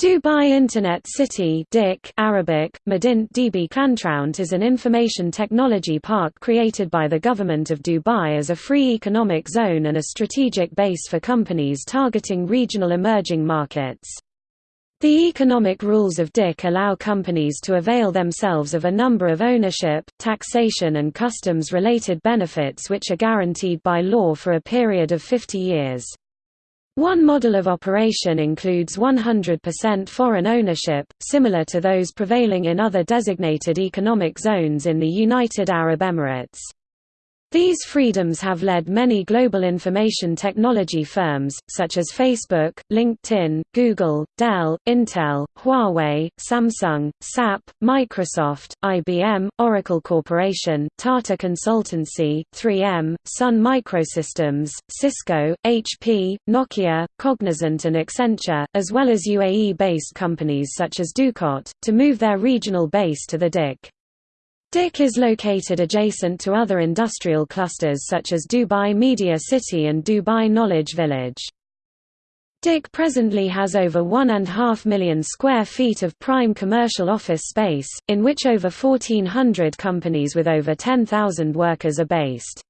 Dubai Internet City DIC Arabic, Madint DB Kantraunt is an information technology park created by the government of Dubai as a free economic zone and a strategic base for companies targeting regional emerging markets. The economic rules of DIC allow companies to avail themselves of a number of ownership, taxation and customs-related benefits which are guaranteed by law for a period of 50 years. One model of operation includes 100% foreign ownership, similar to those prevailing in other designated economic zones in the United Arab Emirates. These freedoms have led many global information technology firms, such as Facebook, LinkedIn, Google, Dell, Intel, Huawei, Samsung, SAP, Microsoft, IBM, Oracle Corporation, Tata Consultancy, 3M, Sun Microsystems, Cisco, HP, Nokia, Cognizant and Accenture, as well as UAE-based companies such as Ducont, to move their regional base to the DIC. DIC is located adjacent to other industrial clusters such as Dubai Media City and Dubai Knowledge Village. DIC presently has over 1.5 million square feet of prime commercial office space, in which over 1,400 companies with over 10,000 workers are based.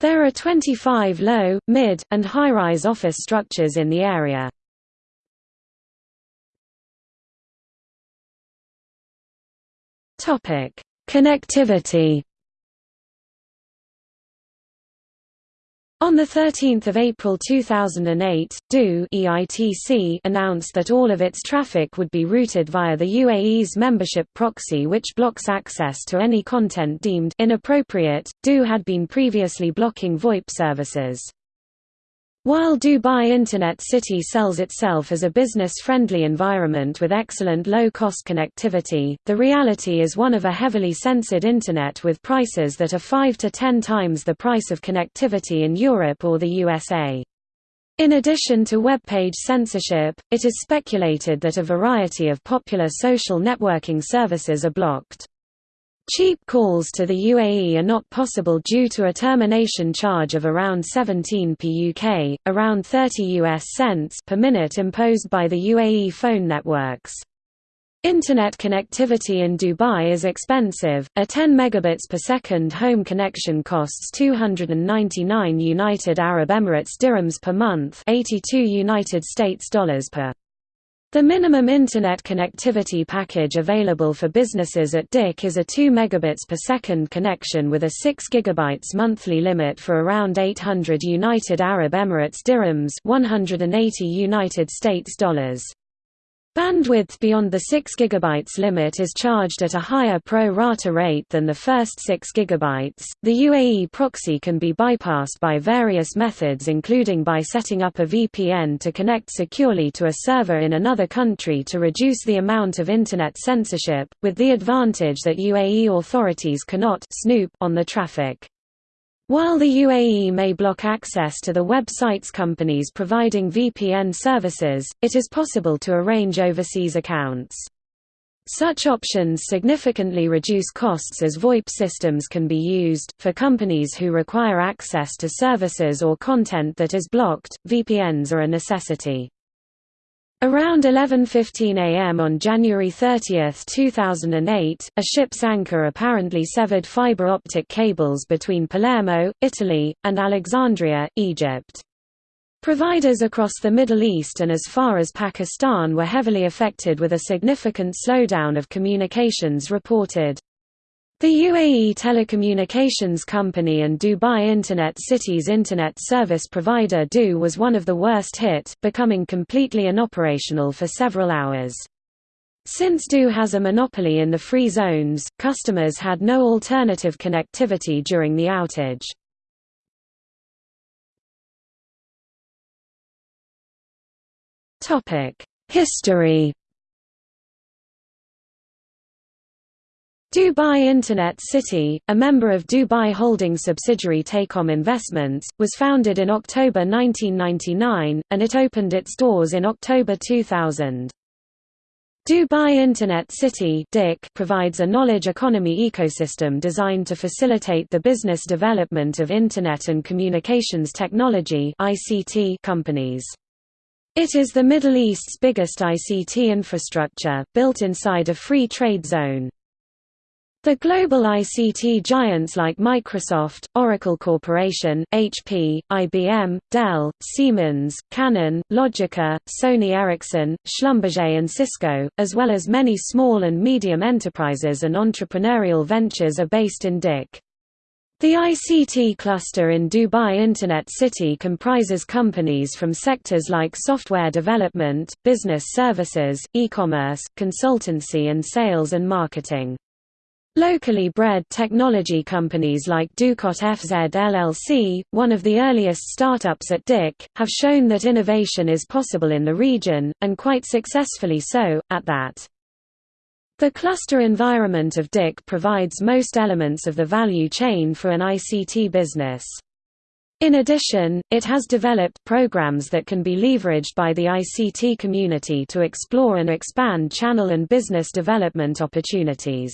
There are 25 low, mid, and high-rise office structures in the area. Topic Connectivity On 13 April 2008, du announced that all of its traffic would be routed via the UAE's membership proxy which blocks access to any content deemed inappropriate. du had been previously blocking VoIP services. While Dubai Internet City sells itself as a business-friendly environment with excellent low-cost connectivity, the reality is one of a heavily censored Internet with prices that are 5 to 10 times the price of connectivity in Europe or the USA. In addition to web page censorship, it is speculated that a variety of popular social networking services are blocked. Cheap calls to the UAE are not possible due to a termination charge of around 17 PUK, around 30 US cents per minute imposed by the UAE phone networks. Internet connectivity in Dubai is expensive. A 10 megabits per second home connection costs 299 United Arab Emirates dirhams per month, 82 United States dollars per the minimum Internet connectivity package available for businesses at DIC is a 2 megabits per second connection with a 6 gigabytes monthly limit for around 800 United Arab Emirates dirhams 180 United States dollars. Bandwidth beyond the 6 GB limit is charged at a higher pro rata rate than the first 6 GB. The UAE proxy can be bypassed by various methods including by setting up a VPN to connect securely to a server in another country to reduce the amount of internet censorship, with the advantage that UAE authorities cannot snoop on the traffic. While the UAE may block access to the websites companies providing VPN services, it is possible to arrange overseas accounts. Such options significantly reduce costs as VoIP systems can be used. For companies who require access to services or content that is blocked, VPNs are a necessity. Around 11.15 am on January 30, 2008, a ship's anchor apparently severed fiber optic cables between Palermo, Italy, and Alexandria, Egypt. Providers across the Middle East and as far as Pakistan were heavily affected with a significant slowdown of communications reported. The UAE telecommunications company and Dubai Internet City's internet service provider du was one of the worst hit, becoming completely inoperational for several hours. Since du has a monopoly in the free zones, customers had no alternative connectivity during the outage. History Dubai Internet City, a member of Dubai Holding subsidiary TECOM Investments, was founded in October 1999, and it opened its doors in October 2000. Dubai Internet City provides a knowledge economy ecosystem designed to facilitate the business development of Internet and communications technology companies. It is the Middle East's biggest ICT infrastructure, built inside a free trade zone. The global ICT giants like Microsoft, Oracle Corporation, HP, IBM, Dell, Siemens, Canon, Logica, Sony Ericsson, Schlumberger and Cisco, as well as many small and medium enterprises and entrepreneurial ventures are based in DIC. The ICT cluster in Dubai Internet City comprises companies from sectors like software development, business services, e-commerce, consultancy and sales and marketing. Locally bred technology companies like Ducont FZ LLC, one of the earliest startups at DIC, have shown that innovation is possible in the region, and quite successfully so, at that. The cluster environment of DIC provides most elements of the value chain for an ICT business. In addition, it has developed programs that can be leveraged by the ICT community to explore and expand channel and business development opportunities.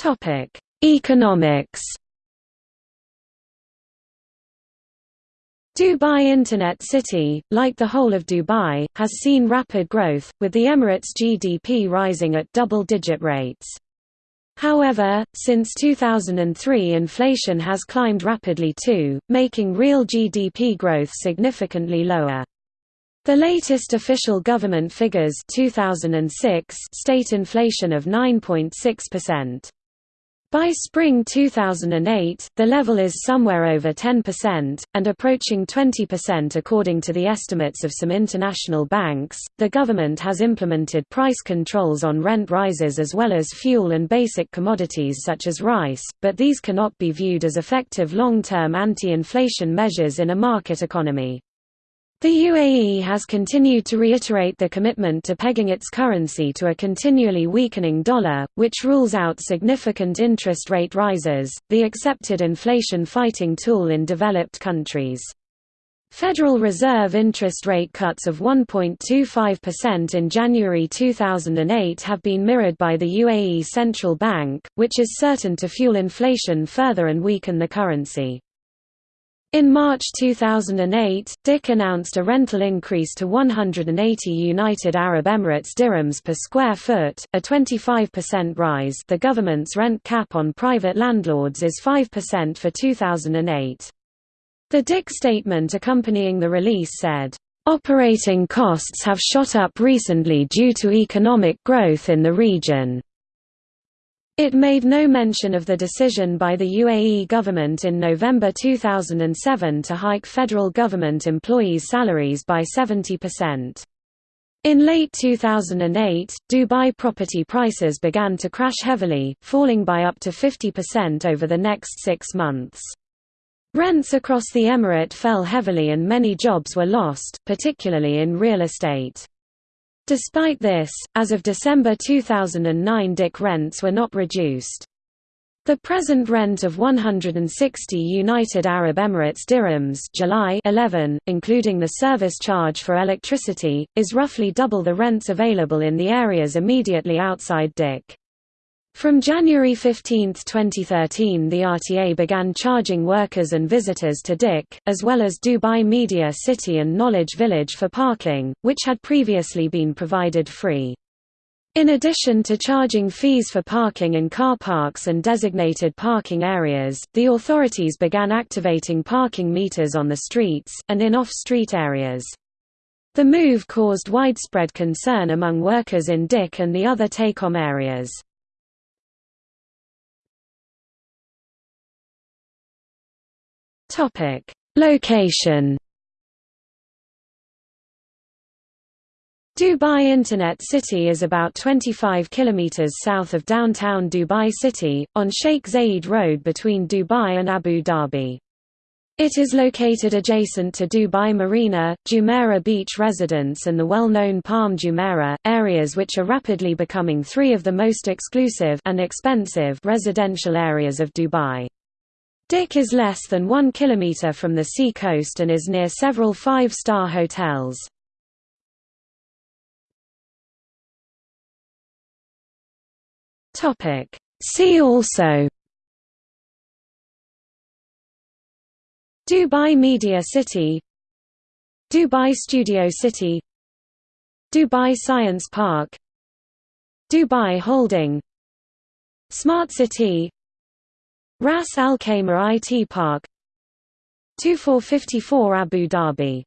Topic: Economics. Dubai Internet City, like the whole of Dubai, has seen rapid growth, with the Emirates GDP rising at double-digit rates. However, since 2003 inflation has climbed rapidly too, making real GDP growth significantly lower. The latest official government figures 2006 state inflation of 9.6%. By spring 2008, the level is somewhere over 10%, and approaching 20% according to the estimates of some international banks. The government has implemented price controls on rent rises as well as fuel and basic commodities such as rice, but these cannot be viewed as effective long term anti inflation measures in a market economy. The UAE has continued to reiterate the commitment to pegging its currency to a continually weakening dollar, which rules out significant interest rate rises, the accepted inflation fighting tool in developed countries. Federal Reserve interest rate cuts of 1.25% in January 2008 have been mirrored by the UAE Central Bank, which is certain to fuel inflation further and weaken the currency. In March 2008, DIC announced a rental increase to 180 United Arab Emirates dirhams per square foot, a 25% rise the government's rent cap on private landlords is 5% for 2008. The DIC statement accompanying the release said, "...operating costs have shot up recently due to economic growth in the region." It made no mention of the decision by the UAE government in November 2007 to hike federal government employees' salaries by 70%. In late 2008, Dubai property prices began to crash heavily, falling by up to 50% over the next six months. Rents across the emirate fell heavily and many jobs were lost, particularly in real estate. Despite this, as of December 2009 DIC rents were not reduced. The present rent of 160 United Arab Emirates dirhams July 11, including the service charge for electricity, is roughly double the rents available in the areas immediately outside DIC. From January 15, 2013 the RTA began charging workers and visitors to DIC, as well as Dubai Media City and Knowledge Village for parking, which had previously been provided free. In addition to charging fees for parking in car parks and designated parking areas, the authorities began activating parking meters on the streets, and in off-street areas. The move caused widespread concern among workers in DIC and the other TECOM areas. Topic: Location. Dubai Internet City is about 25 kilometers south of downtown Dubai City, on Sheikh Zayed Road between Dubai and Abu Dhabi. It is located adjacent to Dubai Marina, Jumeirah Beach Residence and the well-known Palm Jumeirah, areas which are rapidly becoming three of the most exclusive and expensive residential areas of Dubai. DIC is less than one kilometre from the sea coast and is near several five-star hotels. See also Dubai Media City Dubai Studio City Dubai Science Park Dubai Holding Smart City Ras Al Khaimah IT Park 2454 Abu Dhabi